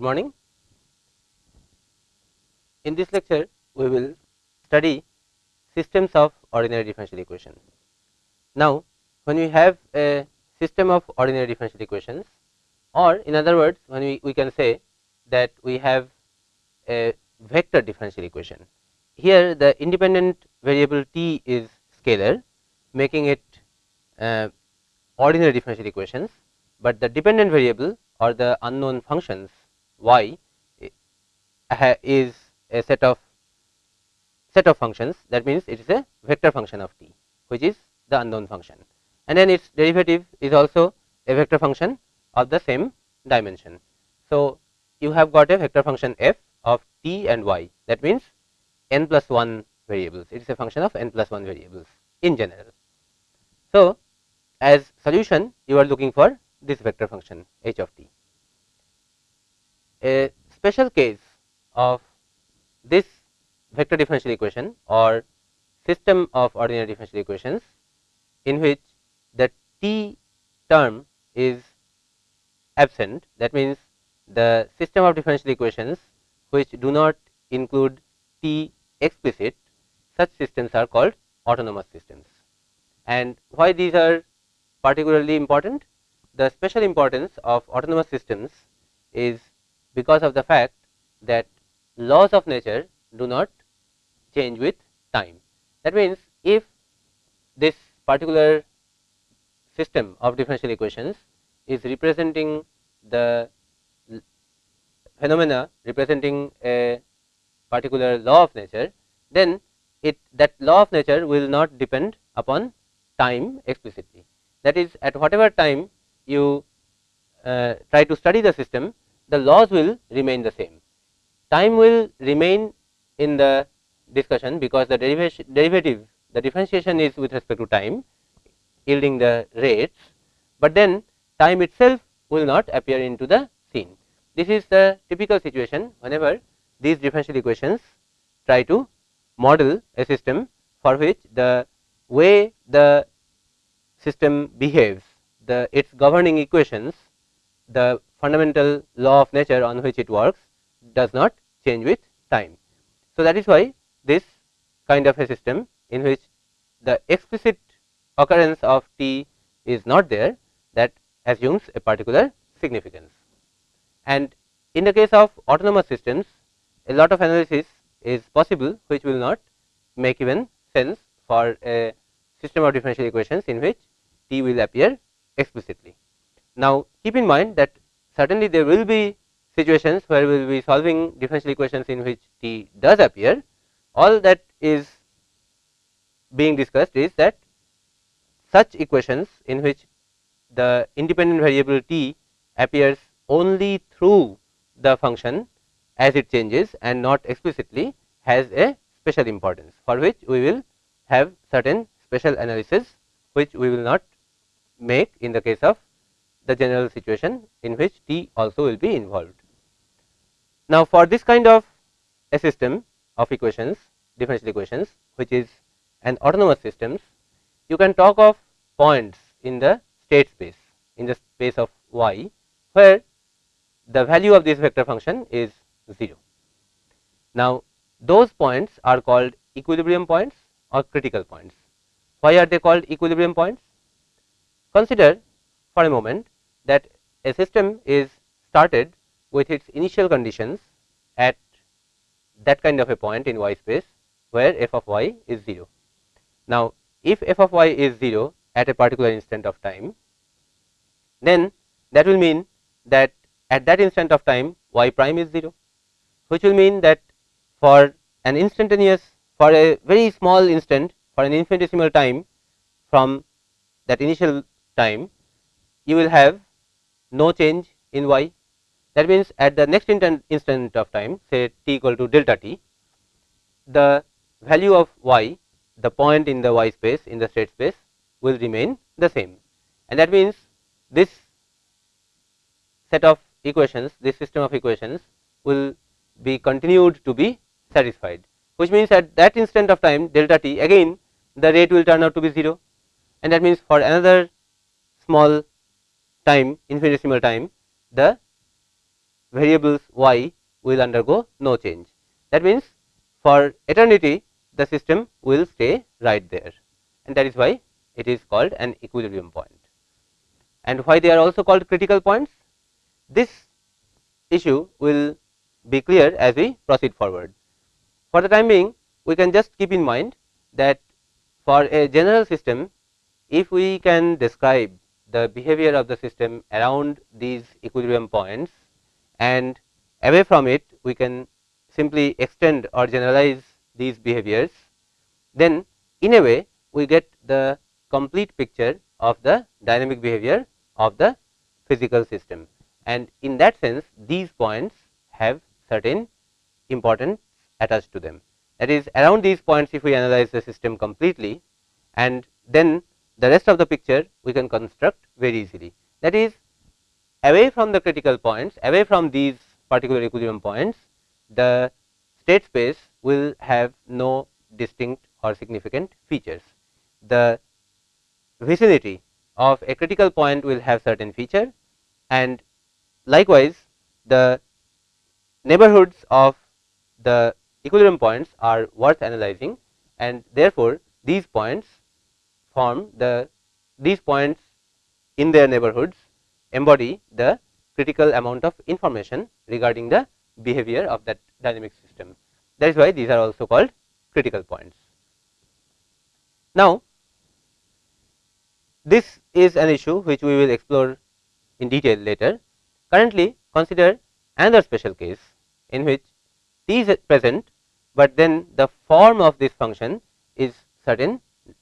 Good morning. In this lecture, we will study systems of ordinary differential equation. Now, when we have a system of ordinary differential equations or in other words, when we, we can say that we have a vector differential equation. Here the independent variable t is scalar making it uh, ordinary differential equations, but the dependent variable or the unknown functions y eh, is a set of set of functions that means it is a vector function of t which is the unknown function and then its derivative is also a vector function of the same dimension. So, you have got a vector function f of t and y that means n plus 1 variables it is a function of n plus 1 variables in general. So, as solution you are looking for this vector function h of t. A special case of this vector differential equation or system of ordinary differential equations in which the t term is absent that means the system of differential equations which do not include t explicit such systems are called autonomous systems. And why these are particularly important? The special importance of autonomous systems is because of the fact that laws of nature do not change with time. That means, if this particular system of differential equations is representing the phenomena representing a particular law of nature, then it that law of nature will not depend upon time explicitly. That is at whatever time you uh, try to study the system, the laws will remain the same. Time will remain in the discussion because the derivation derivative the differentiation is with respect to time yielding the rates, but then time itself will not appear into the scene. This is the typical situation whenever these differential equations try to model a system for which the way the system behaves, the its governing equations, the fundamental law of nature on which it works does not change with time. So, that is why this kind of a system in which the explicit occurrence of t is not there that assumes a particular significance. And in the case of autonomous systems a lot of analysis is possible which will not make even sense for a system of differential equations in which t will appear explicitly. Now, keep in mind that certainly there will be situations where we will be solving differential equations in which t does appear. All that is being discussed is that such equations in which the independent variable t appears only through the function as it changes and not explicitly has a special importance for which we will have certain special analysis which we will not make in the case of the general situation in which t also will be involved. Now, for this kind of a system of equations differential equations which is an autonomous systems you can talk of points in the state space in the space of y where the value of this vector function is 0. Now, those points are called equilibrium points or critical points. Why are they called equilibrium points? Consider for a moment that a system is started with its initial conditions at that kind of a point in y space where f of y is 0. Now, if f of y is 0 at a particular instant of time, then that will mean that at that instant of time y prime is 0, which will mean that for an instantaneous for a very small instant for an infinitesimal time from that initial time you will have no change in y. That means, at the next instant of time say t equal to delta t, the value of y the point in the y space in the state space will remain the same. And that means this set of equations this system of equations will be continued to be satisfied. Which means at that instant of time delta t again the rate will turn out to be 0 and that means for another small time infinitesimal time the variables y will undergo no change. That means, for eternity the system will stay right there and that is why it is called an equilibrium point. And why they are also called critical points? This issue will be clear as we proceed forward. For the time being we can just keep in mind that for a general system if we can describe the behavior of the system around these equilibrium points and away from it we can simply extend or generalize these behaviors, then in a way we get the complete picture of the dynamic behavior of the physical system. And in that sense these points have certain importance attached to them. That is around these points if we analyze the system completely and then the rest of the picture we can construct very easily. That is away from the critical points, away from these particular equilibrium points, the state space will have no distinct or significant features. The vicinity of a critical point will have certain feature and likewise the neighborhoods of the equilibrium points are worth analyzing and therefore, these points form the these points in their neighborhoods embody the critical amount of information regarding the behavior of that dynamic system. That is why these are also called critical points. Now, this is an issue which we will explore in detail later. Currently, consider another special case in which t is present, but then the form of this function is certain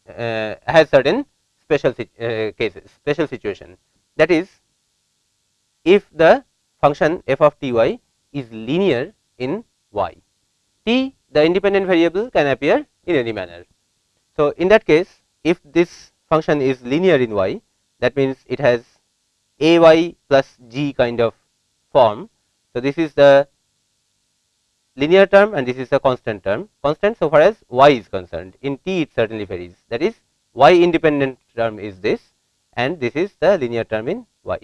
uh, has certain special uh, cases special situation that is if the function f of t y is linear in y t the independent variable can appear in any manner. So, in that case if this function is linear in y that means it has a y plus g kind of form. So, this is the linear term and this is a constant term. Constant so far as y is concerned. In t it certainly varies. That is y independent term is this and this is the linear term in y.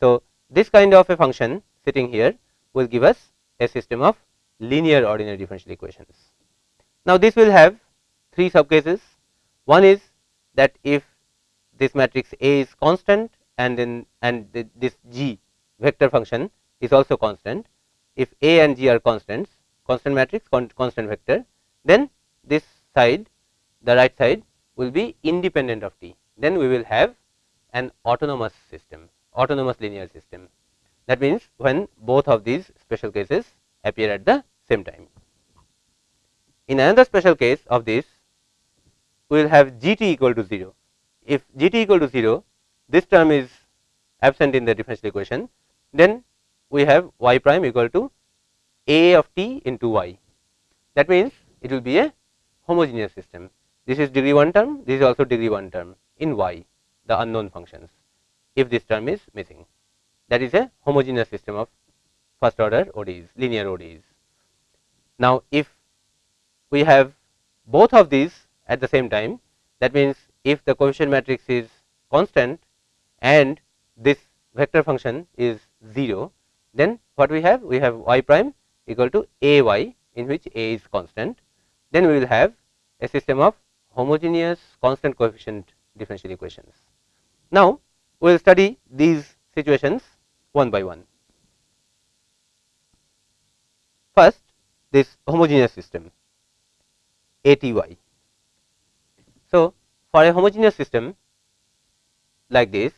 So, this kind of a function sitting here will give us a system of linear ordinary differential equations. Now, this will have three sub cases one is that if this matrix A is constant and then and this G vector function is also constant. If A and G are constants constant matrix constant vector. Then this side the right side will be independent of t. Then we will have an autonomous system autonomous linear system. That means when both of these special cases appear at the same time. In another special case of this we will have g t equal to 0 if g t equal to 0 this term is absent in the differential equation then we have y prime equal to a of t into y. That means, it will be a homogeneous system. This is degree 1 term, this is also degree 1 term in y, the unknown functions, if this term is missing. That is a homogeneous system of first order ODEs, linear ODEs. Now, if we have both of these at the same time, that means, if the coefficient matrix is constant and this vector function is 0, then what we have? We have y prime equal to a y in which a is constant, then we will have a system of homogeneous constant coefficient differential equations. Now, we will study these situations one by one. First, this homogeneous system A T y. So, for a homogeneous system like this,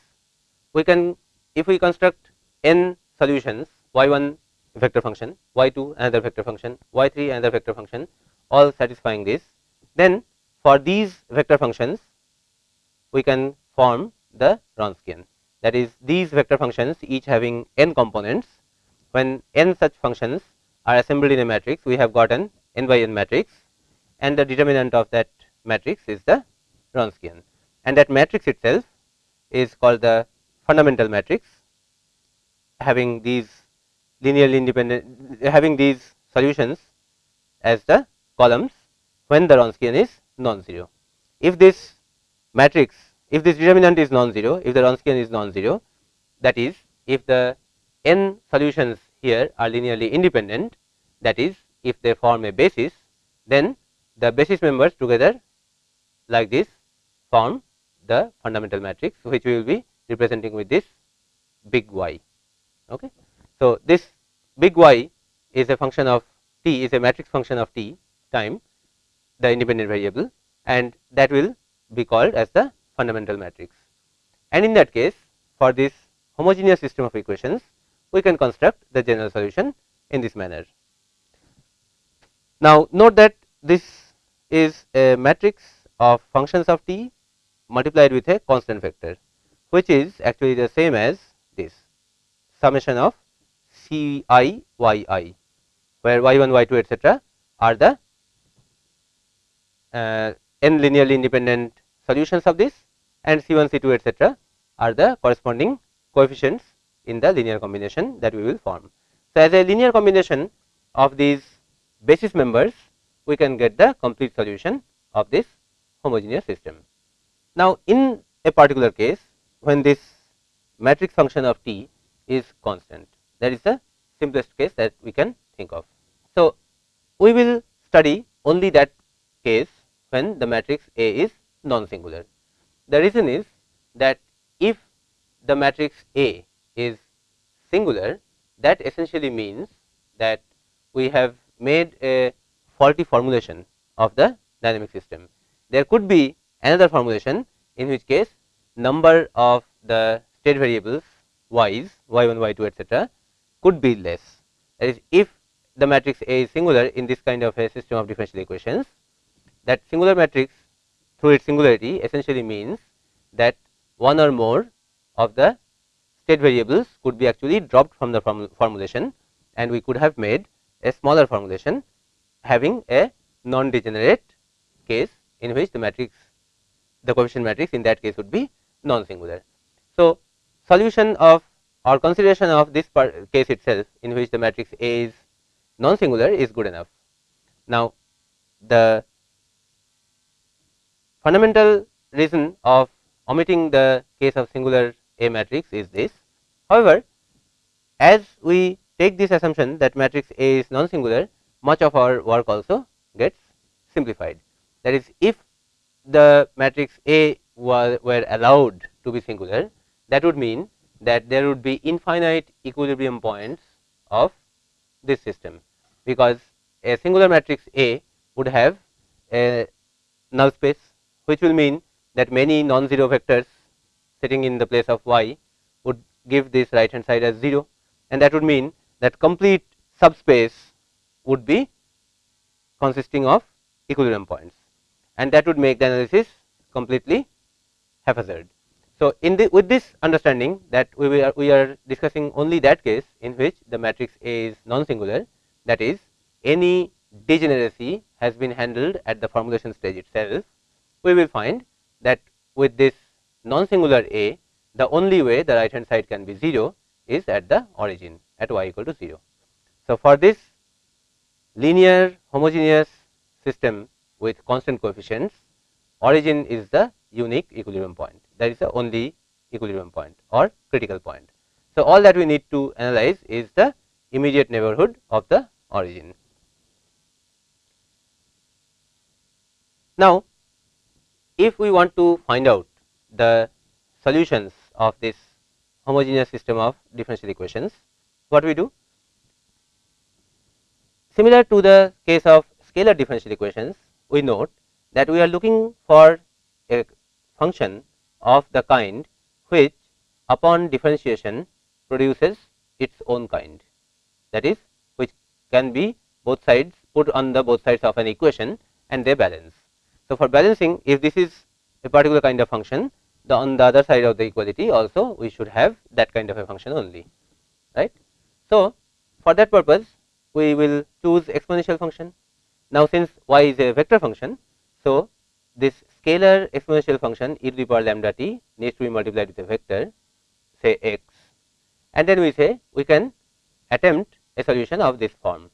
we can if we construct n solutions y 1 vector function, y 2 another vector function, y 3 another vector function all satisfying this. Then for these vector functions we can form the Wronskian that is these vector functions each having n components. When n such functions are assembled in a matrix we have got an n by n matrix. And the determinant of that matrix is the Wronskian and that matrix itself is called the fundamental matrix having these linearly independent having these solutions as the columns when the Wronskian is non-zero. If this matrix, if this determinant is non-zero, if the Wronskian is non-zero, that is if the n solutions here are linearly independent that is if they form a basis then the basis members together like this form the fundamental matrix which we will be representing with this big Y. Okay. So, this big Y is a function of t is a matrix function of t time the independent variable and that will be called as the fundamental matrix. And in that case for this homogeneous system of equations we can construct the general solution in this manner. Now, note that this is a matrix of functions of t multiplied with a constant vector which is actually the same as this summation of C i y i where y 1 y 2 etcetera are the uh, n linearly independent solutions of this and C 1 C 2 etcetera are the corresponding coefficients in the linear combination that we will form. So, as a linear combination of these basis members we can get the complete solution of this homogeneous system. Now, in a particular case when this matrix function of t is constant that is the simplest case that we can think of. So, we will study only that case when the matrix A is non-singular. The reason is that if the matrix A is singular that essentially means that we have made a faulty formulation of the dynamic system. There could be another formulation in which case number of the state variables y's y1 y2 etc could be less that is if the matrix A is singular in this kind of a system of differential equations that singular matrix through its singularity essentially means that one or more of the state variables could be actually dropped from the form formulation and we could have made a smaller formulation having a non degenerate case in which the matrix the coefficient matrix in that case would be non singular. So, solution of or consideration of this case itself in which the matrix A is non singular is good enough. Now, the fundamental reason of omitting the case of singular A matrix is this. However, as we take this assumption that matrix A is non singular much of our work also gets simplified. That is if the matrix A were, were allowed to be singular that would mean that there would be infinite equilibrium points of this system because a singular matrix A would have a null space which will mean that many non-zero vectors sitting in the place of y would give this right hand side as 0 and that would mean that complete subspace would be consisting of equilibrium points and that would make the analysis completely haphazard. So, in the with this understanding that we are we are discussing only that case in which the matrix A is non singular that is any degeneracy has been handled at the formulation stage itself we will find that with this non singular A the only way the right hand side can be 0 is at the origin at y equal to 0. So, for this linear homogeneous system with constant coefficients origin is the unique equilibrium point that is the only equilibrium point or critical point. So, all that we need to analyze is the immediate neighborhood of the origin. Now, if we want to find out the solutions of this homogeneous system of differential equations, what we do? Similar to the case of scalar differential equations, we note that we are looking for a function of the kind which upon differentiation produces its own kind that is which can be both sides put on the both sides of an equation and they balance. So, for balancing if this is a particular kind of function the on the other side of the equality also we should have that kind of a function only right. So, for that purpose we will choose exponential function. Now, since y is a vector function. So, this scalar exponential function e to the power lambda t needs to be multiplied with a vector say x and then we say we can attempt a solution of this form.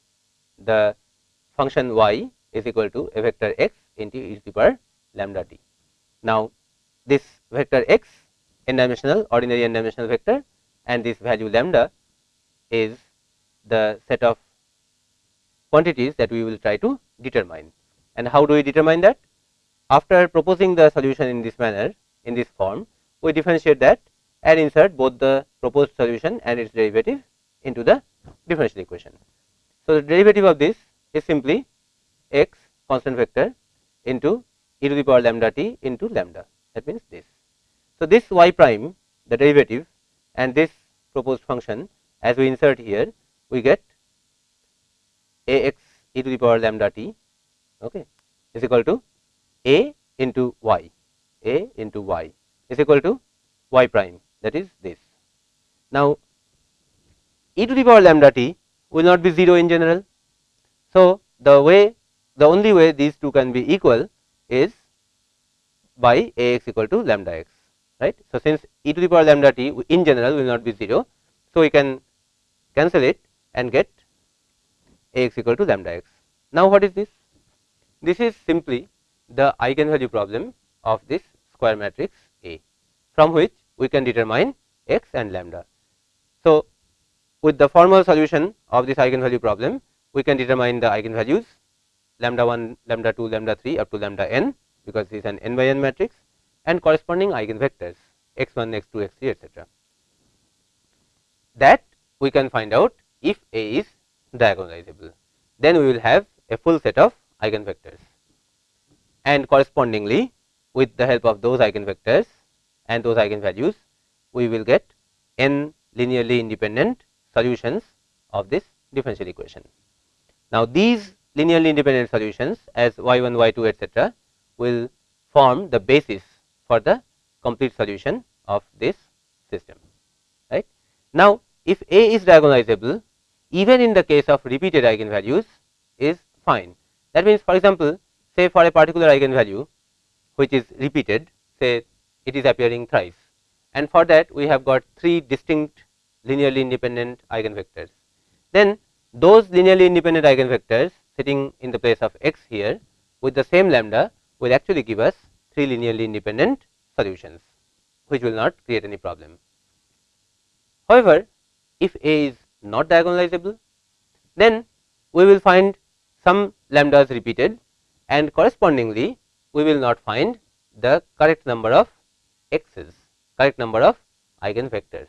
The function y is equal to a vector x into e to the power lambda t. Now, this vector x n dimensional ordinary n dimensional vector and this value lambda is the set of quantities that we will try to determine. And how do we determine that? After proposing the solution in this manner, in this form, we differentiate that and insert both the proposed solution and its derivative into the differential equation. So, the derivative of this is simply x constant vector into e to the power lambda t into lambda that means this. So, this y prime the derivative and this proposed function as we insert here we get a x e to the power lambda t okay, is equal to a into y a into y is equal to y prime that is this. Now, e to the power lambda t will not be 0 in general. So, the way the only way these two can be equal is by a x equal to lambda x right. So, since e to the power lambda t in general will not be 0. So, we can cancel it and get a x equal to lambda x. Now, what is this? This is simply the eigenvalue problem of this square matrix A from which we can determine x and lambda. So, with the formal solution of this eigenvalue problem, we can determine the eigenvalues lambda 1, lambda 2, lambda 3 up to lambda n because this is an n by n matrix and corresponding eigenvectors x 1, x 2, x 3 etc. That we can find out if A is diagonalizable. Then we will have a full set of eigenvectors and correspondingly with the help of those eigenvectors and those eigenvalues we will get n linearly independent solutions of this differential equation. Now, these linearly independent solutions as y 1 y 2 etcetera will form the basis for the complete solution of this system right. Now, if A is diagonalizable even in the case of repeated eigenvalues is fine that means for example, say for a particular eigenvalue which is repeated say it is appearing thrice and for that we have got three distinct linearly independent eigenvectors. Then those linearly independent eigenvectors sitting in the place of x here with the same lambda will actually give us three linearly independent solutions which will not create any problem. However, if A is not diagonalizable then we will find some lambdas repeated and correspondingly we will not find the correct number of x's correct number of eigenvectors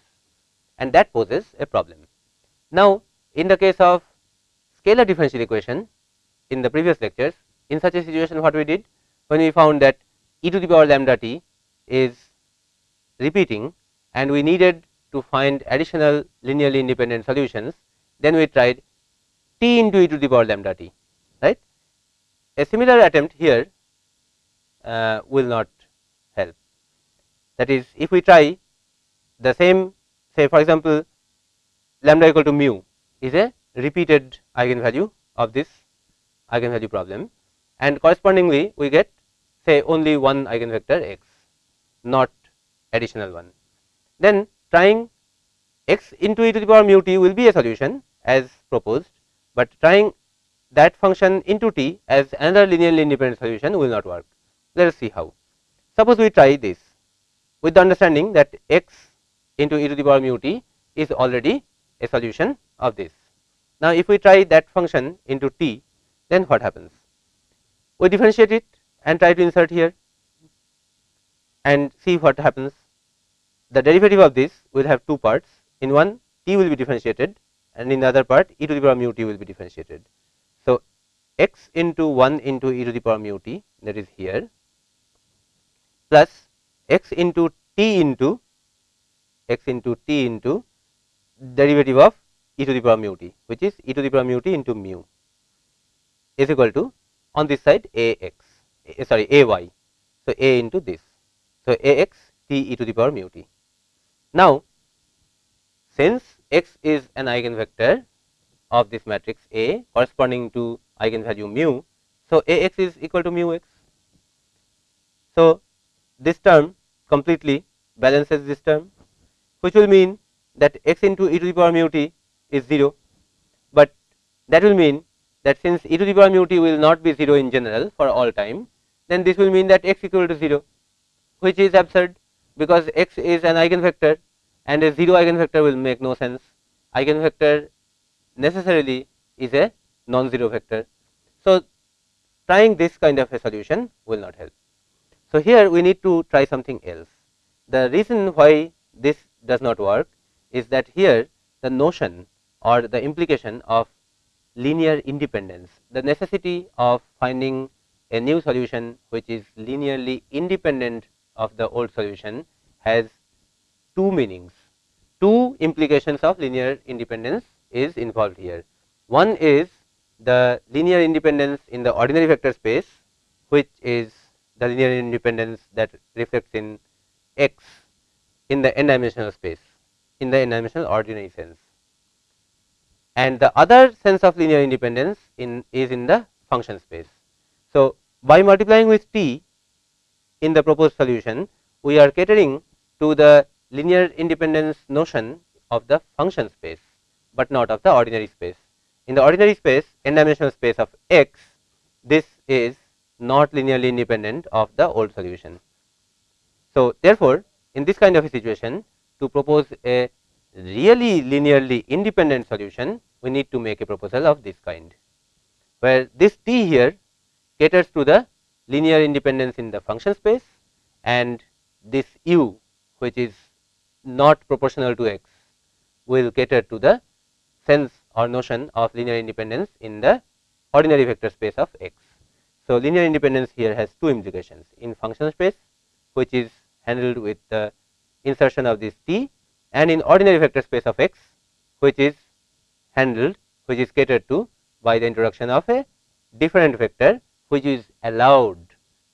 and that poses a problem. Now, in the case of scalar differential equation in the previous lectures in such a situation what we did when we found that e to the power lambda t is repeating and we needed to find additional linearly independent solutions then we tried t into e to the power lambda t. A similar attempt here uh, will not help that is if we try the same say for example lambda equal to mu is a repeated eigenvalue of this eigenvalue problem and correspondingly we get say only one eigenvector x not additional one. Then trying x into e to the power mu t will be a solution as proposed, but trying that function into t as another linearly independent solution will not work. Let us see how. Suppose we try this with the understanding that x into e to the power mu t is already a solution of this. Now, if we try that function into t then what happens? We differentiate it and try to insert here and see what happens. The derivative of this will have two parts in one t will be differentiated and in the other part e to the power mu t will be differentiated. X into 1 into e to the power mu t that is here plus x into t into x into t into derivative of e to the power mu t which is e to the power mu t into mu is equal to on this side a x sorry a y. So, a into this. So, a x t e to the power mu t. Now, since x is an eigenvector of this matrix A corresponding to eigenvalue mu. So, a x is equal to mu x. So, this term completely balances this term which will mean that x into e to the power mu t is 0, but that will mean that since e to the power mu t will not be 0 in general for all time then this will mean that x equal to 0 which is absurd because x is an eigenvector and a 0 eigenvector will make no sense. Eigenvector necessarily is a non-zero vector. So, trying this kind of a solution will not help. So, here we need to try something else. The reason why this does not work is that here the notion or the implication of linear independence, the necessity of finding a new solution which is linearly independent of the old solution has two meanings. Two implications of linear independence is involved here. One is the linear independence in the ordinary vector space, which is the linear independence that reflects in x in the n dimensional space in the n dimensional ordinary sense. And the other sense of linear independence in is in the function space. So, by multiplying with t in the proposed solution, we are catering to the linear independence notion of the function space, but not of the ordinary space. In the ordinary space, n dimensional space of x, this is not linearly independent of the old solution. So, therefore, in this kind of a situation, to propose a really linearly independent solution, we need to make a proposal of this kind, where this t here caters to the linear independence in the function space and this u which is not proportional to x will cater to the sense or notion of linear independence in the ordinary vector space of x. So, linear independence here has two implications in function space which is handled with the insertion of this t and in ordinary vector space of x which is handled which is catered to by the introduction of a different vector which is allowed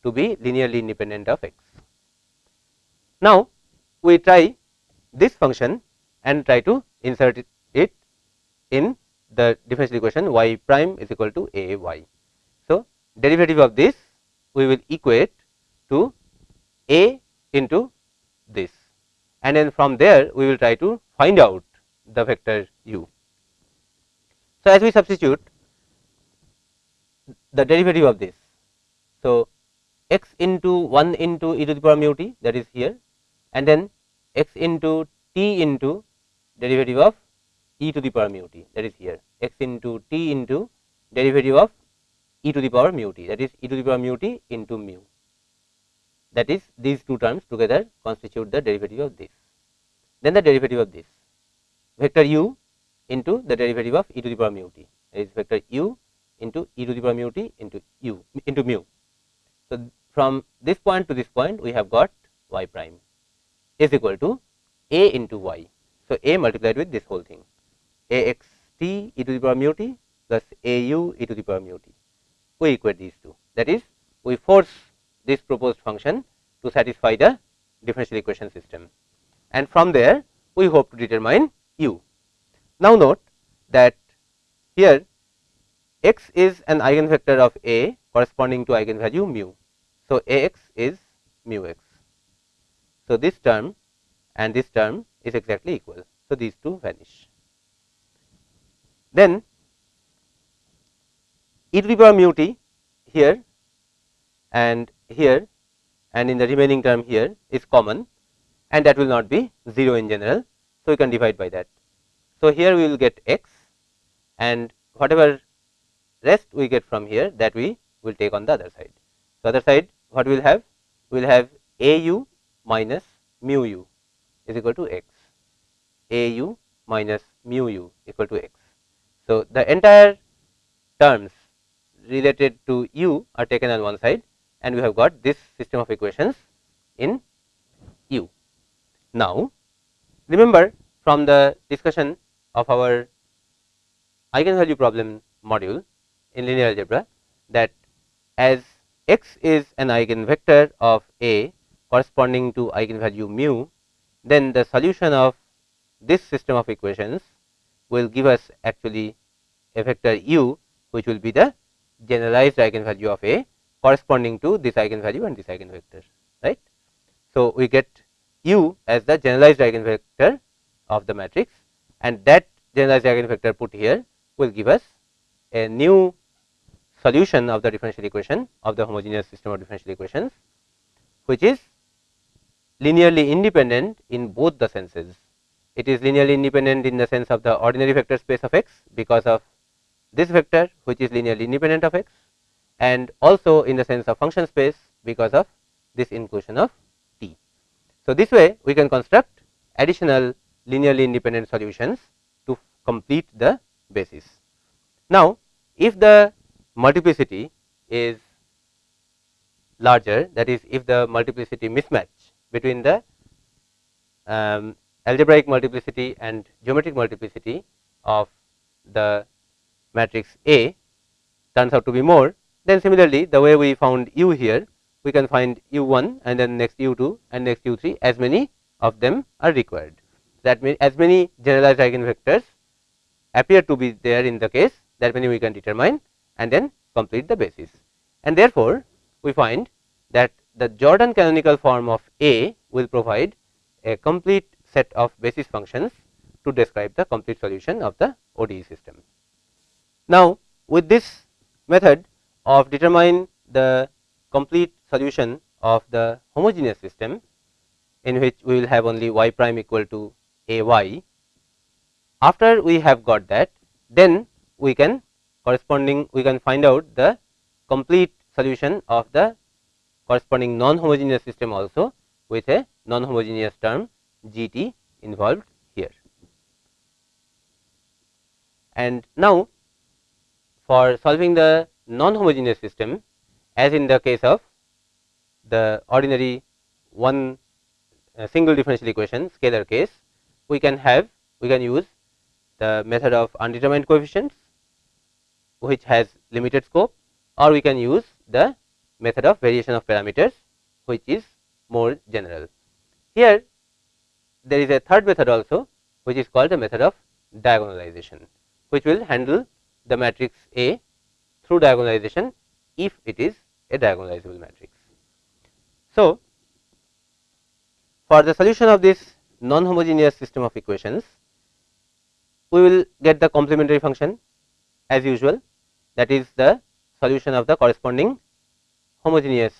to be linearly independent of x. Now, we try this function and try to insert it in the differential equation y prime is equal to a y. So, derivative of this we will equate to a into this and then from there we will try to find out the vector u. So, as we substitute the derivative of this. So, x into 1 into e to the power mu t that is here and then x into t into derivative of e to the power mu t that is here x into t into derivative of e to the power mu t that is e to the power mu t into mu that is these two terms together constitute the derivative of this. Then the derivative of this vector u into the derivative of e to the power mu t that is vector u into e to the power mu t into u into mu. So, from this point to this point we have got y prime is equal to a into y. So, a multiplied with this whole thing a x t e to the power mu t plus a u e to the power mu t. We equate these two that is we force this proposed function to satisfy the differential equation system and from there we hope to determine u. Now, note that here x is an eigenvector of A corresponding to eigenvalue mu. So, A x is mu x. So, this term and this term is exactly equal. So, these two vanish. Then e to the power mu t here and here and in the remaining term here is common and that will not be 0 in general. So, we can divide by that. So, here we will get x and whatever rest we get from here that we will take on the other side. So, other side what we will have? We will have a u minus mu u is equal to x, a u minus mu u equal to x. So, the entire terms related to u are taken on one side and we have got this system of equations in u. Now, remember from the discussion of our eigenvalue problem module in linear algebra that as x is an eigenvector of A corresponding to eigenvalue mu, then the solution of this system of equations will give us actually a vector u which will be the generalized eigenvalue of A corresponding to this eigenvalue and this eigenvector right. So, we get u as the generalized eigenvector of the matrix and that generalized eigenvector put here will give us a new solution of the differential equation of the homogeneous system of differential equations, which is linearly independent in both the senses it is linearly independent in the sense of the ordinary vector space of x because of this vector which is linearly independent of x and also in the sense of function space because of this inclusion of t. So, this way we can construct additional linearly independent solutions to complete the basis. Now, if the multiplicity is larger that is if the multiplicity mismatch between the um, algebraic multiplicity and geometric multiplicity of the matrix A turns out to be more then similarly the way we found u here we can find u1 and then next u2 and next u3 as many of them are required. That means as many generalized eigenvectors appear to be there in the case that many we can determine and then complete the basis. And therefore, we find that the Jordan canonical form of A will provide a complete set of basis functions to describe the complete solution of the ODE system. Now, with this method of determine the complete solution of the homogeneous system in which we will have only y prime equal to a y. After we have got that then we can corresponding we can find out the complete solution of the corresponding non homogeneous system also with a non homogeneous term g t involved here. And now for solving the non homogeneous system as in the case of the ordinary one uh, single differential equation scalar case we can have we can use the method of undetermined coefficients which has limited scope or we can use the method of variation of parameters which is more general. Here there is a third method also which is called the method of diagonalization which will handle the matrix A through diagonalization if it is a diagonalizable matrix. So, for the solution of this non homogeneous system of equations we will get the complementary function as usual that is the solution of the corresponding homogeneous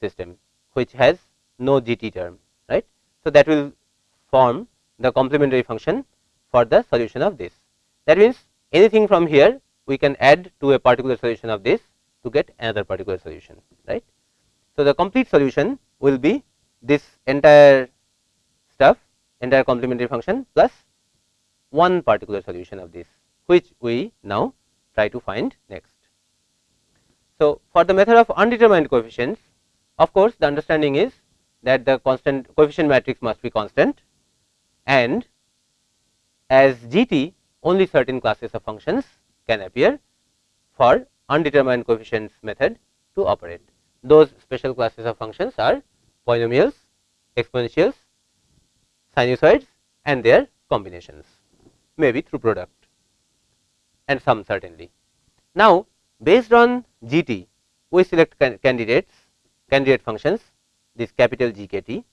system which has no GT term right. So, that will form the complementary function for the solution of this. That means, anything from here we can add to a particular solution of this to get another particular solution right. So, the complete solution will be this entire stuff entire complementary function plus one particular solution of this which we now try to find next. So, for the method of undetermined coefficients of course, the understanding is that the constant coefficient matrix must be constant and as G t only certain classes of functions can appear for undetermined coefficients method to operate. Those special classes of functions are polynomials, exponentials, sinusoids and their combinations maybe through product and some certainly. Now, based on G t we select can candidates candidate functions this capital G k t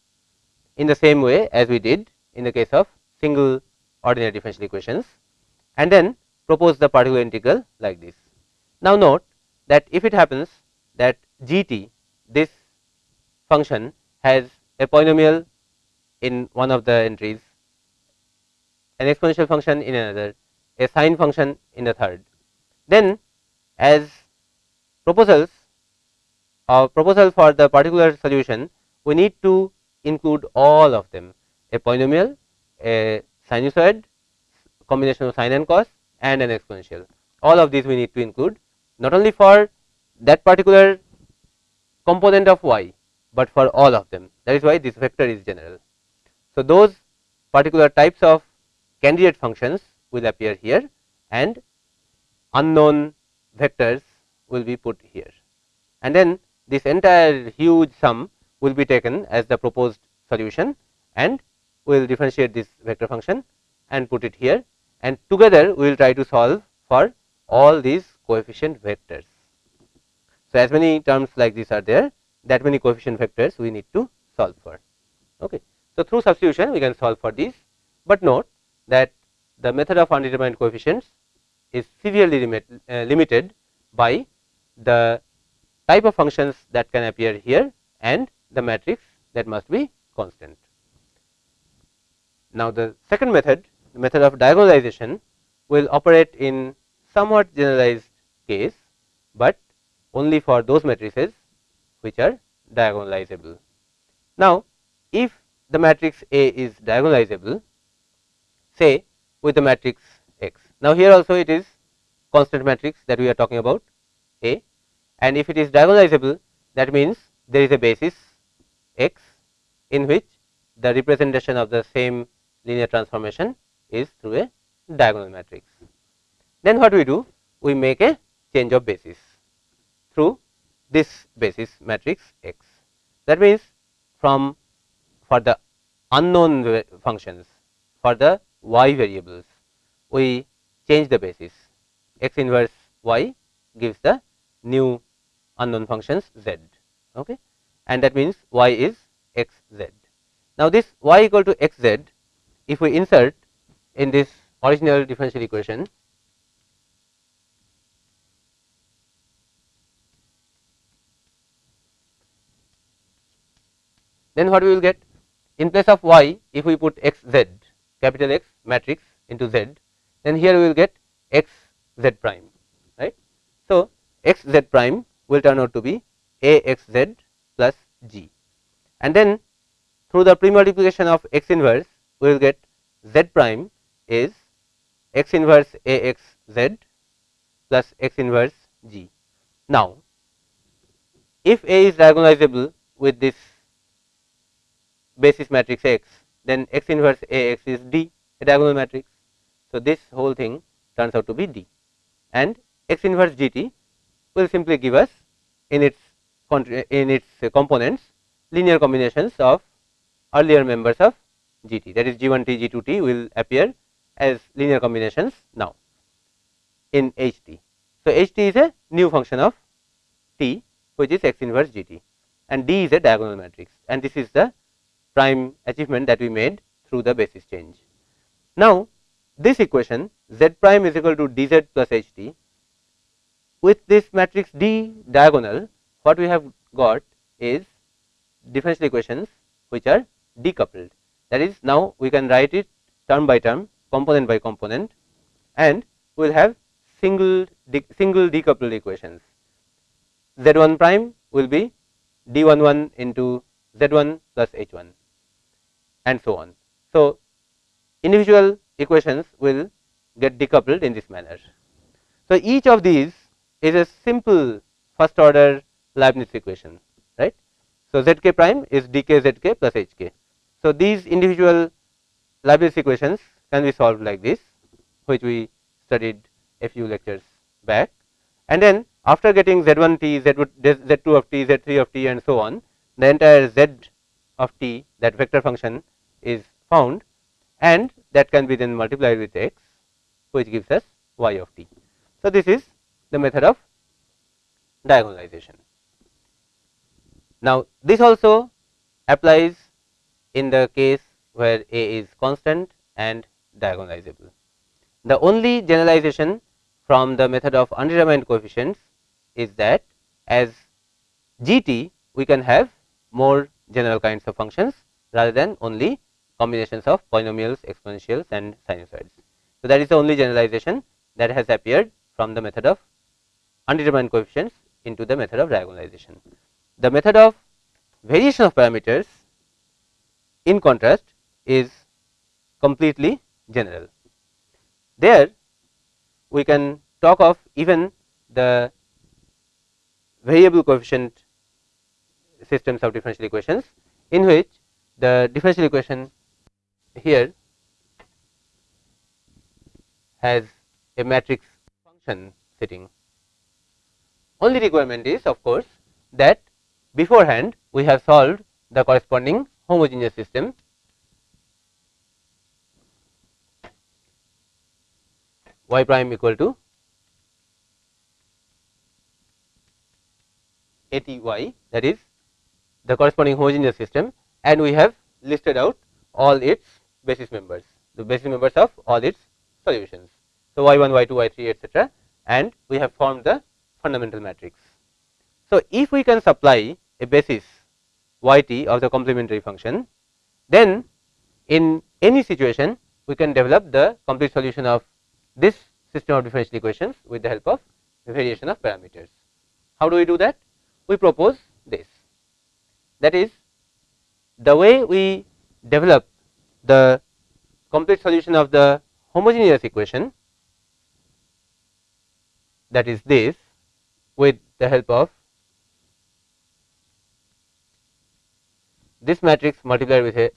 in the same way as we did in the case of single ordinary differential equations and then propose the particular integral like this. Now, note that if it happens that g t this function has a polynomial in one of the entries, an exponential function in another, a sine function in the third. Then as proposals or proposal for the particular solution, we need to include all of them a polynomial, a sinusoid, combination of sine and cos and an exponential. All of these we need to include not only for that particular component of y, but for all of them that is why this vector is general. So, those particular types of candidate functions will appear here and unknown vectors will be put here and then this entire huge sum will be taken as the proposed solution and we will differentiate this vector function and put it here and together we will try to solve for all these coefficient vectors. So, as many terms like this are there that many coefficient vectors we need to solve for. Okay. So, through substitution we can solve for these, but note that the method of undetermined coefficients is severely limit, uh, limited by the type of functions that can appear here and the matrix that must be constant. Now, the second method the method of diagonalization will operate in somewhat generalized case, but only for those matrices which are diagonalizable. Now, if the matrix A is diagonalizable say with the matrix X. Now, here also it is constant matrix that we are talking about A and if it is diagonalizable that means there is a basis X in which the representation of the same linear transformation is through a diagonal matrix. Then what we do? We make a change of basis through this basis matrix X. That means, from for the unknown functions for the y variables, we change the basis x inverse y gives the new unknown functions z okay and that means y is x z. Now, this y equal to x z if we insert in this original differential equation. Then what we will get? In place of y if we put x z capital X matrix into z then here we will get x z prime right. So, x z prime will turn out to be a x z plus g. And then through the pre-multiplication of x inverse we will get z prime is x inverse a x z plus x inverse g. Now, if A is diagonalizable with this basis matrix X, then x inverse A x is D a diagonal matrix. So, this whole thing turns out to be D and x inverse G t will simply give us in its in its components linear combinations of earlier members of G t that is G 1 t G 2 t will appear as linear combinations now in H t. So, H t is a new function of t which is x inverse G t and D is a diagonal matrix and this is the prime achievement that we made through the basis change. Now, this equation z prime is equal to d z plus h t with this matrix D diagonal what we have got is differential equations which are decoupled that is now we can write it term by term component by component and we will have single de single decoupled equations z 1 prime will be d 1 1 into z 1 plus h 1 and so on. So, individual equations will get decoupled in this manner. So, each of these is a simple first order Leibniz equation right. So, z k prime is d k z k plus h k. So, these individual Leibniz equations can be solved like this which we studied a few lectures back and then after getting z 1 t, z 2 of t, z 3 of t and so on the entire z of t that vector function is found and that can be then multiplied with x which gives us y of t. So, this is the method of diagonalization. Now, this also applies in the case where A is constant and diagonalizable. The only generalization from the method of undetermined coefficients is that as g t we can have more general kinds of functions rather than only combinations of polynomials, exponentials and sinusoids. So, that is the only generalization that has appeared from the method of undetermined coefficients into the method of diagonalization. The method of variation of parameters in contrast is completely general. There we can talk of even the variable coefficient systems of differential equations in which the differential equation here has a matrix function sitting. Only requirement is of course, that beforehand we have solved the corresponding homogeneous system y prime equal to a t y that is the corresponding homogeneous system and we have listed out all its basis members, the basis members of all its solutions. So, y 1, y 2, y 3 etcetera and we have formed the fundamental matrix. So, if we can supply a basis y t of the complementary function, then in any situation we can develop the complete solution of this system of differential equations with the help of variation of parameters. How do we do that? We propose this that is the way we develop the complete solution of the homogeneous equation that is this with the help of this matrix multiplied with a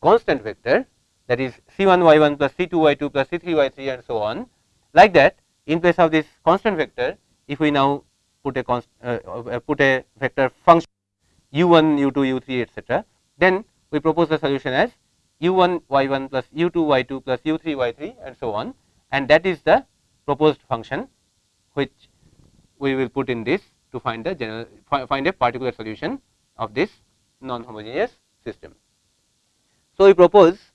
constant vector that is C 1 y 1 plus C 2 y 2 plus C 3 y 3 and so on. Like that in place of this constant vector if we now put a uh, uh, put a vector function u 1 u 2 u 3 etc. then we propose the solution as u 1 y 1 plus u 2 y 2 plus u 3 y 3 and so on and that is the proposed function which we will put in this to find the general find a particular solution of this non homogeneous system. So, we propose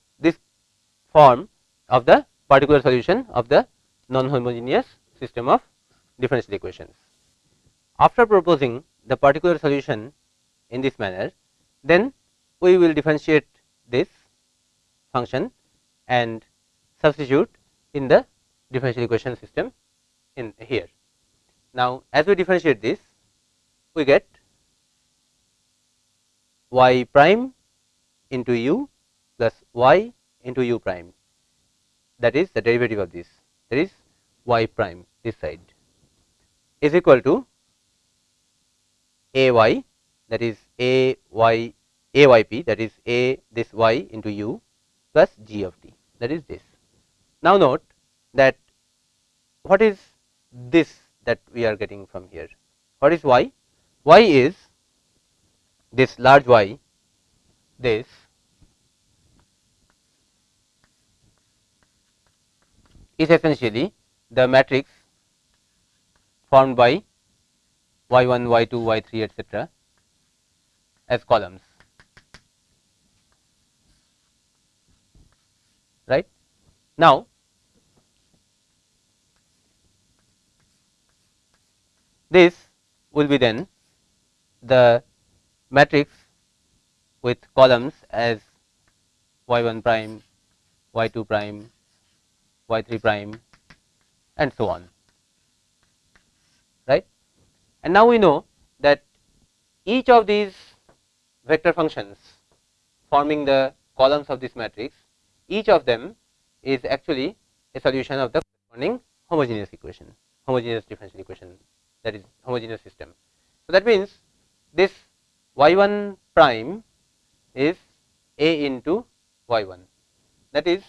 form of the particular solution of the non homogeneous system of differential equations. After proposing the particular solution in this manner, then we will differentiate this function and substitute in the differential equation system in here. Now, as we differentiate this, we get y prime into u plus y into u prime. That is the derivative of this. That is y prime this side. Is equal to a y that is a y a y p that is a this y into u plus g of t. That is this. Now, note that what is this that we are getting from here? What is y? y is this large Y this is essentially the matrix formed by y 1, y 2, y 3 etcetera as columns right. Now, this will be then the matrix with columns as y 1 prime, y 2 prime, y 3 prime and so on right. And now we know that each of these vector functions forming the columns of this matrix each of them is actually a solution of the corresponding homogeneous equation homogeneous differential equation that is homogeneous system. So, that means this y 1 prime is a into y 1 that is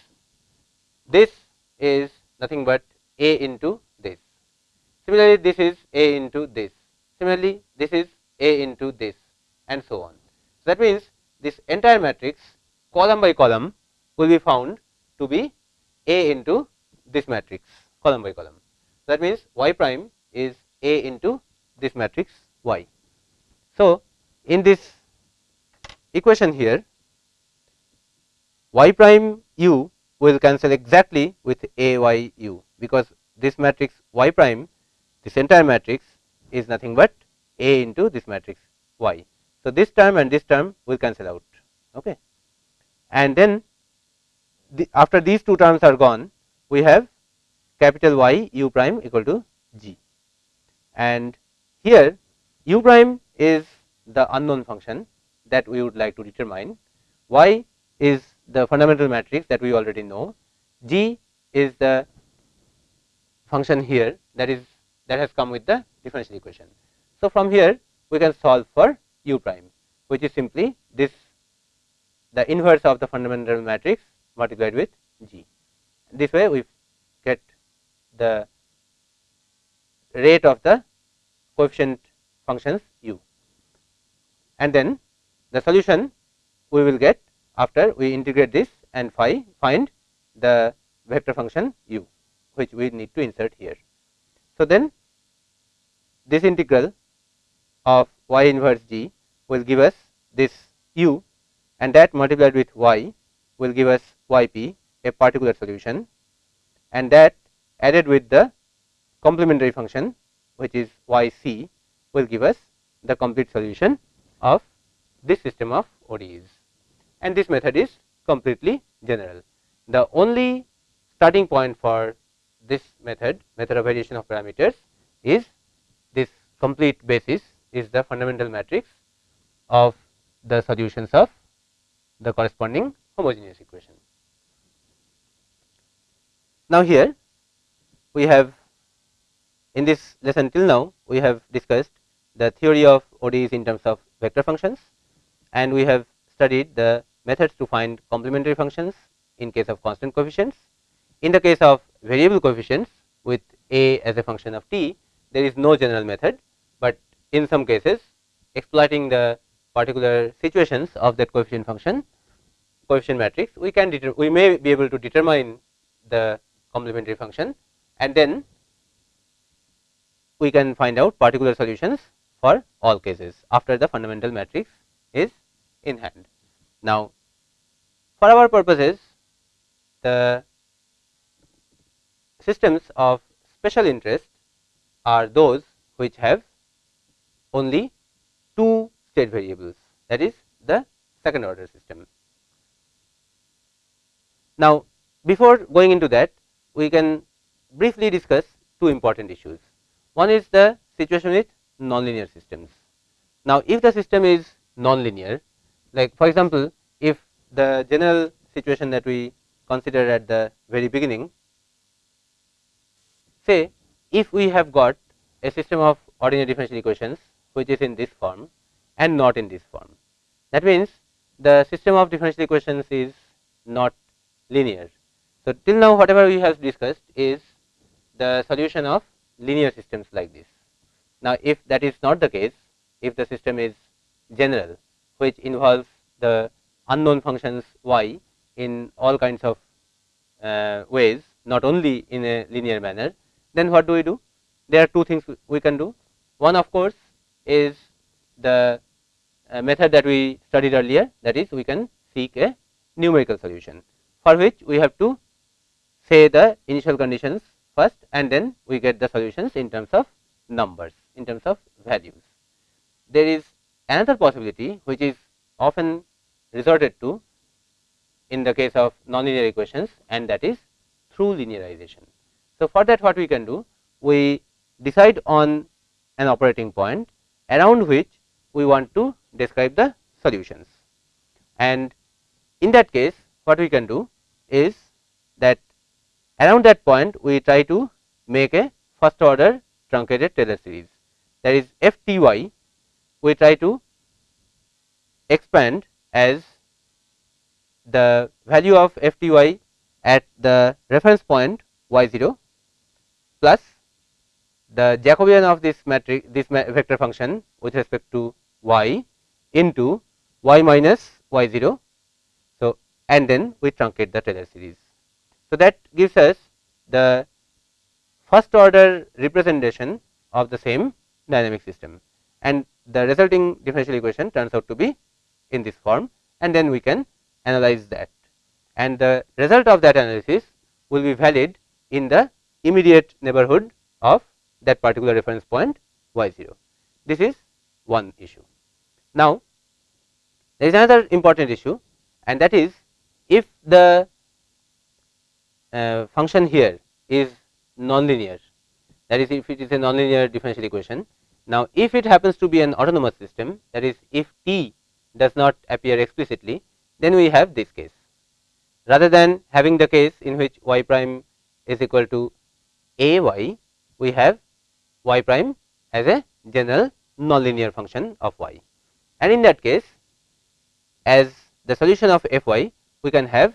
this is nothing but a into this. Similarly, this is a into this. Similarly, this is a into this and so on. So, that means this entire matrix column by column will be found to be a into this matrix column by column. So, That means, y prime is a into this matrix y. So, in this equation here y prime u will cancel exactly with a y u because this matrix y prime this entire matrix is nothing but a into this matrix y. So, this term and this term will cancel out okay. and then the, after these two terms are gone we have capital Y u prime equal to g and here u prime is the unknown function that we would like to determine. Y is the fundamental matrix that we already know. G is the function here that is that has come with the differential equation. So, from here we can solve for u prime which is simply this the inverse of the fundamental matrix multiplied with g. This way we get the rate of the coefficient functions u and then the solution we will get after we integrate this and phi find the vector function u which we need to insert here. So, then this integral of y inverse g will give us this u and that multiplied with y will give us y p a particular solution and that added with the complementary function which is y c will give us the complete solution of this system of ODEs and this method is completely general. The only starting point for this method, method of variation of parameters is this complete basis is the fundamental matrix of the solutions of the corresponding homogeneous equation. Now, here we have in this lesson till now we have discussed the theory of ODEs in terms of vector functions and we have studied the methods to find complementary functions in case of constant coefficients. In the case of variable coefficients with a as a function of t there is no general method, but in some cases exploiting the particular situations of that coefficient function coefficient matrix we can we may be able to determine the complementary function and then we can find out particular solutions for all cases after the fundamental matrix is in hand. Now, for our purposes the systems of special interest are those which have only two state variables that is the second order system. Now, before going into that we can briefly discuss two important issues. One is the situation with nonlinear systems. Now, if the system is nonlinear like for example, if the general situation that we considered at the very beginning say if we have got a system of ordinary differential equations which is in this form and not in this form. That means, the system of differential equations is not linear. So, till now whatever we have discussed is the solution of linear systems like this. Now, if that is not the case, if the system is general which involves the unknown functions y in all kinds of uh, ways not only in a linear manner, then what do we do? There are two things we can do. One of course, is the uh, method that we studied earlier that is we can seek a numerical solution for which we have to say the initial conditions first and then we get the solutions in terms of numbers in terms of values. There is another possibility which is often resorted to in the case of nonlinear equations and that is through linearization. So, for that what we can do we decide on an operating point around which we want to describe the solutions. And in that case what we can do is that around that point we try to make a first order truncated Taylor series that is f t y we try to expand as the value of f t y at the reference point y 0 plus the Jacobian of this matrix this vector function with respect to y into y minus y 0. So, and then we truncate the Taylor series. So, that gives us the first order representation of the same dynamic system and the resulting differential equation turns out to be in this form and then we can analyze that and the result of that analysis will be valid in the immediate neighborhood of that particular reference point y 0. This is one issue. Now, there is another important issue and that is if the uh, function here is nonlinear that is if it is a nonlinear differential equation. Now, if it happens to be an autonomous system that is if t does not appear explicitly then we have this case. Rather than having the case in which y prime is equal to a y we have y prime as a general nonlinear function of y. And in that case, as the solution of f y, we can have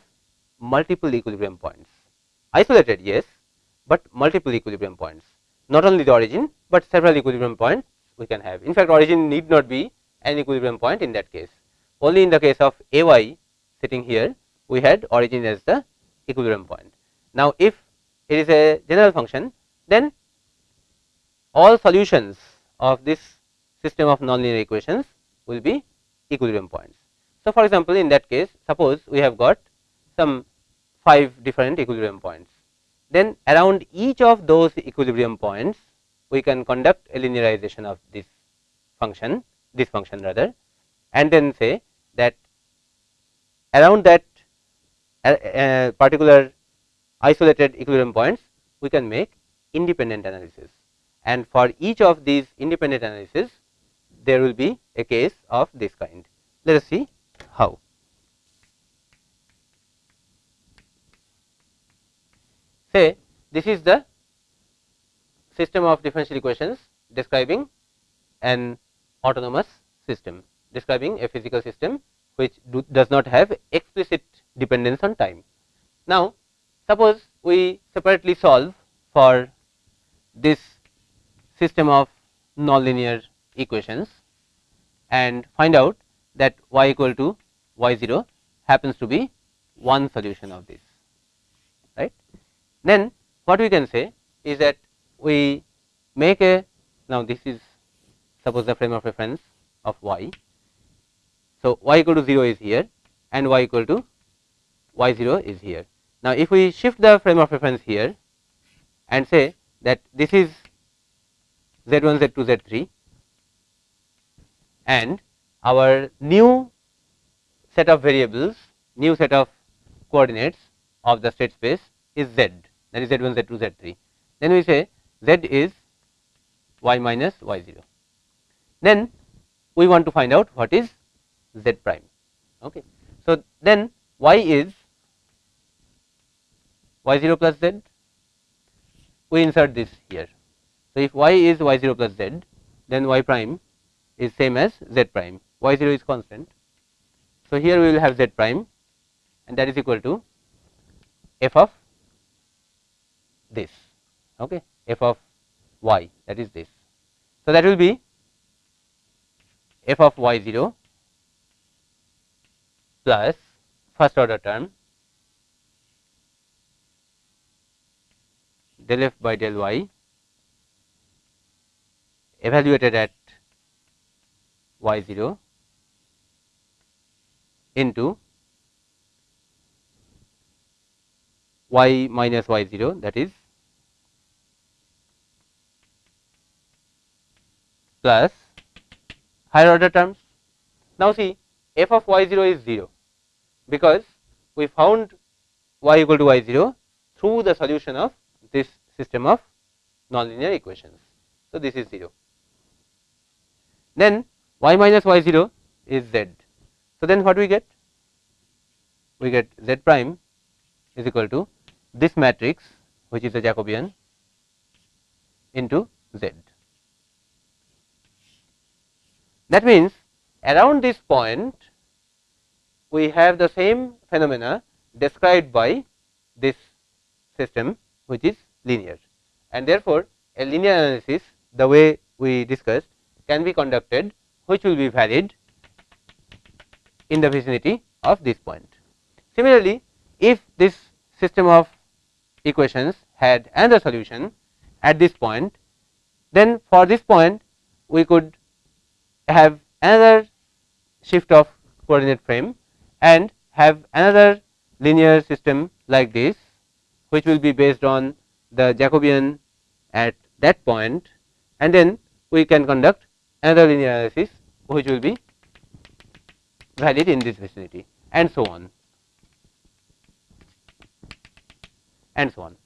multiple equilibrium points, isolated yes, but multiple equilibrium points, not only the origin, but several equilibrium points we can have. In fact, origin need not be an equilibrium point in that case. Only in the case of a y sitting here, we had origin as the equilibrium point. Now, if it is a general function, then all solutions of this system of nonlinear equations will be equilibrium points. So, for example, in that case suppose we have got some 5 different equilibrium points, then around each of those equilibrium points we can conduct a linearization of this function this function rather and then say that around that uh, particular isolated equilibrium points, we can make independent analysis. And for each of these independent analysis, there will be a case of this kind. Let us see how. Say this is the system of differential equations describing an autonomous system, describing a physical system which do, does not have explicit dependence on time. Now, suppose we separately solve for this system of nonlinear equations and find out that y equal to y 0 happens to be one solution of this right. Then what we can say is that we make a now this is suppose the frame of reference of y. So, y equal to 0 is here and y equal to y 0 is here. Now, if we shift the frame of reference here and say that this is z 1 z 2 z 3 and our new set of variables new set of coordinates of the state space is z that is z 1 z 2 z 3 then we say z is y minus y 0 then we want to find out what is z prime. Okay. So, then y is y 0 plus z, we insert this here. So, if y is y 0 plus z, then y prime is same as z prime, y 0 is constant. So, here we will have z prime and that is equal to f of this, okay, f of y that is this. So, that will be f of y 0 plus first order term del f by del y evaluated at y 0 into y minus y 0 that is plus higher order terms. Now, see f of y 0 is 0 because we found y equal to y 0 through the solution of this system of nonlinear equations. So, this is 0. Then y minus y 0 is z. So, then what we get? We get z prime is equal to this matrix which is a Jacobian into z. That means, around this point we have the same phenomena described by this system which is linear and therefore, a linear analysis the way we discussed can be conducted which will be valid in the vicinity of this point. Similarly, if this system of equations had another solution at this point, then for this point we could have another shift of coordinate frame and have another linear system like this which will be based on the Jacobian at that point and then we can conduct another linear analysis which will be valid in this vicinity and so on and so on.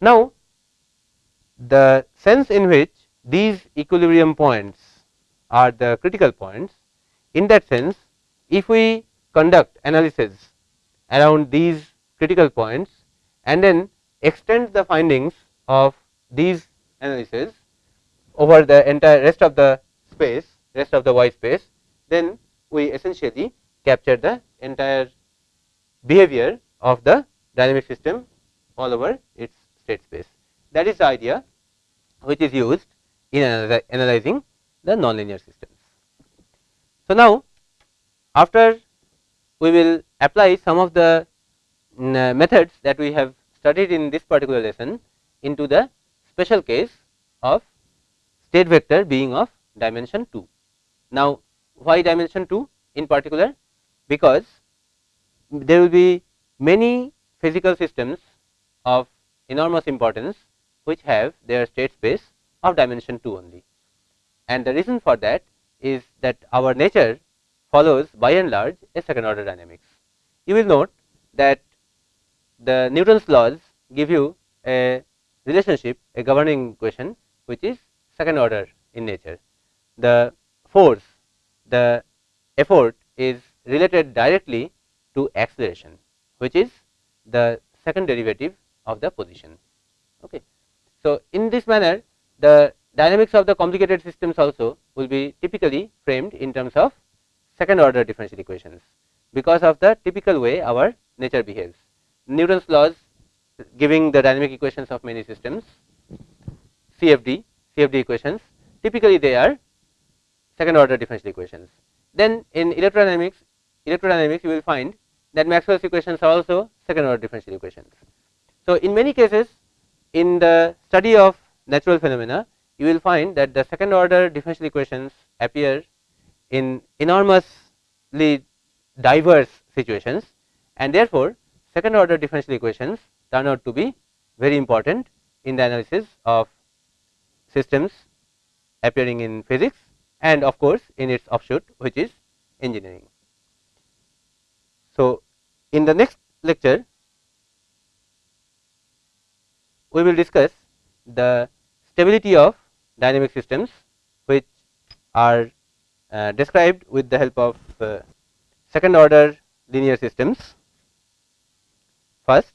Now, the sense in which these equilibrium points are the critical points. In that sense, if we conduct analysis around these critical points and then extend the findings of these analysis over the entire rest of the space, rest of the y space, then we essentially capture the entire behavior of the dynamic system all over its state space. That is the idea which is used in analyzing the nonlinear systems. So, now after we will apply some of the mm, uh, methods that we have studied in this particular lesson into the special case of state vector being of dimension 2. Now, why dimension 2 in particular? Because there will be many physical systems of enormous importance which have their state space of dimension 2 only and the reason for that is that our nature follows by and large a second order dynamics. You will note that the Newton's laws give you a relationship a governing equation which is second order in nature. The force the effort is related directly to acceleration which is the second derivative of the position. Okay. So, in this manner the dynamics of the complicated systems also will be typically framed in terms of second order differential equations because of the typical way our nature behaves. Newton's laws giving the dynamic equations of many systems CFD, CFD equations typically they are second order differential equations. Then in electrodynamics, electrodynamics you will find that Maxwell's equations are also second order differential equations. So, in many cases in the study of natural phenomena you will find that the second order differential equations appear in enormously diverse situations and therefore, second order differential equations turn out to be very important in the analysis of systems appearing in physics and of course, in its offshoot which is engineering. So, in the next lecture we will discuss the stability of dynamic systems which are uh, described with the help of uh, second order linear systems first.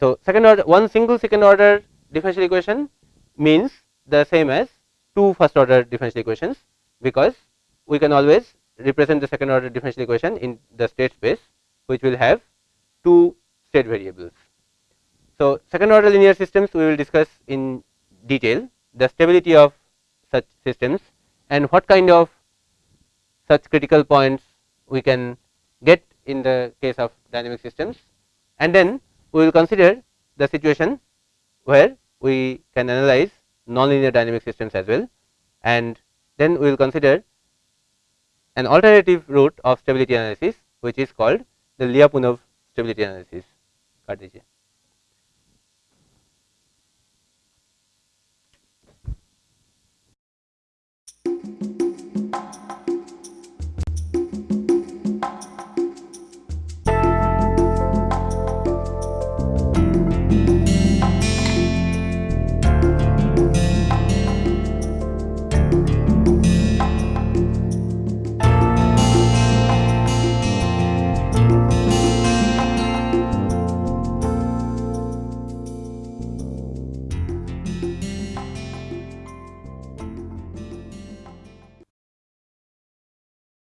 So, second order one single second order differential equation means the same as two first order differential equations because we can always represent the second order differential equation in the state space which will have two state variables. So, second order linear systems we will discuss in detail the stability of such systems and what kind of such critical points we can get in the case of dynamic systems and then we will consider the situation where we can analyze nonlinear dynamic systems as well and then we will consider an alternative route of stability analysis which is called the Lyapunov stability analysis.